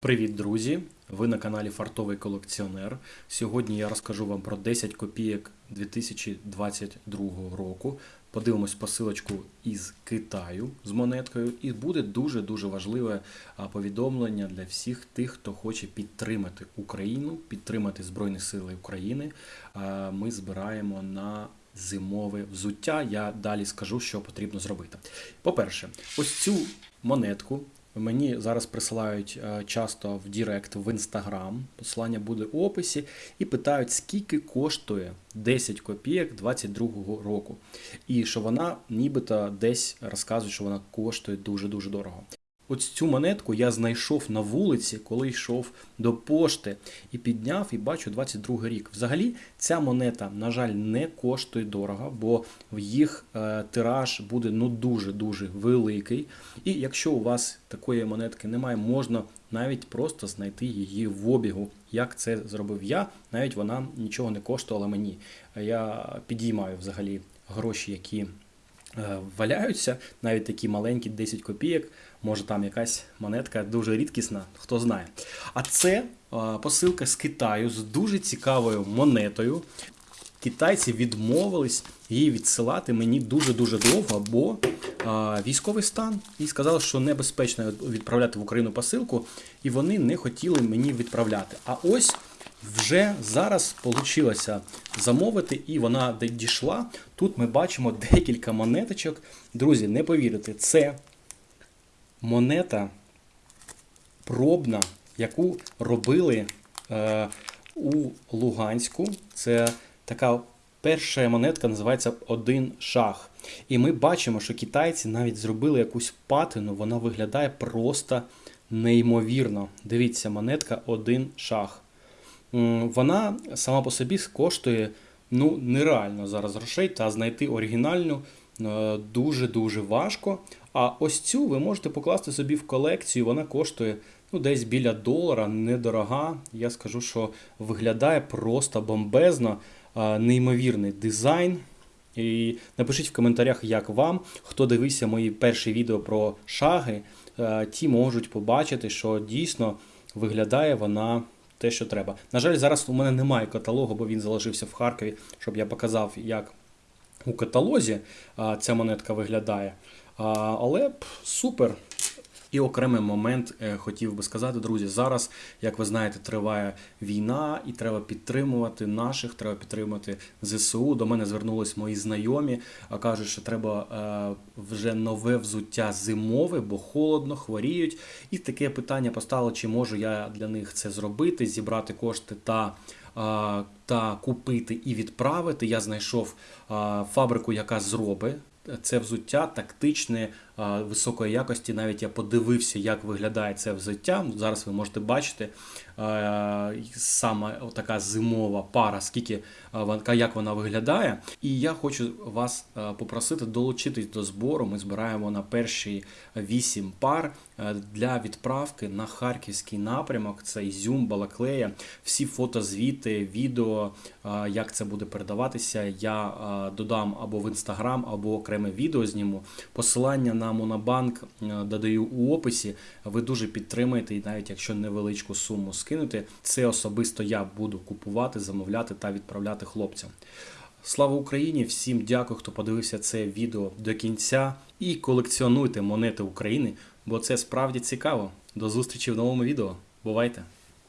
Привіт, друзі! Ви на каналі Фартовий колекціонер. Сьогодні я розкажу вам про 10 копійок 2022 року. Подивимось посилочку із Китаю з монеткою, і буде дуже-дуже важливе повідомлення для всіх тих, хто хоче підтримати Україну, підтримати Збройні Сили України. Ми збираємо на зимове взуття. Я далі скажу, що потрібно зробити. По-перше, ось цю монетку Мені зараз присилають е, часто в Директ в Інстаграм, посилання буде у описі, і питають, скільки коштує 10 копійок 22-го року. І що вона нібито десь розказує, що вона коштує дуже-дуже дорого. Ось цю монетку я знайшов на вулиці, коли йшов до пошти і підняв і бачу 22 рік. Взагалі, ця монета, на жаль, не коштує дорого, бо в їх е, тираж буде ну дуже-дуже великий. І якщо у вас такої монетки немає, можна навіть просто знайти її в обігу. Як це зробив я, навіть вона нічого не коштувала мені. Я підіймаю взагалі гроші, які. Е, валяються, навіть такі маленькі 10 копійок, може там якась монетка дуже рідкісна, хто знає. А це е, посилка з Китаю з дуже цікавою монетою. Китайці відмовились її відсилати мені дуже-дуже довго, бо а, військовий стан і сказали, що небезпечно відправляти в Україну посилку, і вони не хотіли мені відправляти. А ось вже зараз вийшло замовити, і вона дійшла. Тут ми бачимо декілька монеточок. Друзі, не повірите, це монета пробна, яку робили е, у Луганську. Це така перша монетка називається Один шах. І ми бачимо, що китайці навіть зробили якусь патину, вона виглядає просто неймовірно. Дивіться, монетка Один шах. Вона сама по собі коштує ну, нереально зараз грошей, та знайти оригінальну е, дуже-дуже важко. А ось цю ви можете покласти собі в колекцію, вона коштує ну, десь біля долара, недорога. Я скажу, що виглядає просто бомбезно, е, неймовірний дизайн. І напишіть в коментарях, як вам. Хто дивився мої перші відео про шаги, е, ті можуть побачити, що дійсно виглядає вона те, що треба. На жаль, зараз у мене немає каталогу, бо він залишився в Харкові, щоб я показав, як у каталозі ця монетка виглядає. Але супер. І окремий момент е, хотів би сказати, друзі, зараз, як ви знаєте, триває війна, і треба підтримувати наших, треба підтримати ЗСУ. До мене звернулись мої знайомі, а кажуть, що треба е, вже нове взуття зимове, бо холодно, хворіють. І таке питання постало, чи можу я для них це зробити, зібрати кошти та. Та купити і відправити. Я знайшов фабрику, яка зробить це взуття тактичне високої якості. Навіть я подивився, як виглядає це взуття. Зараз ви можете бачити саме така зимова пара, скільки як вона виглядає. І я хочу вас попросити долучитись до збору. Ми збираємо на перші вісім пар для відправки на харківський напрямок. Це Ізюм, Балаклея. Всі фотозвіти, відео, як це буде передаватися. Я додам або в інстаграм, або окреме відео зніму. Посилання на Монобанк додаю у описі. Ви дуже підтримаєте, і навіть якщо невеличку суму скинути, це особисто я буду купувати, замовляти та відправляти хлопцям. Слава Україні! Всім дякую, хто подивився це відео до кінця. І колекціонуйте монети України, бо це справді цікаво. До зустрічі в новому відео. Бувайте!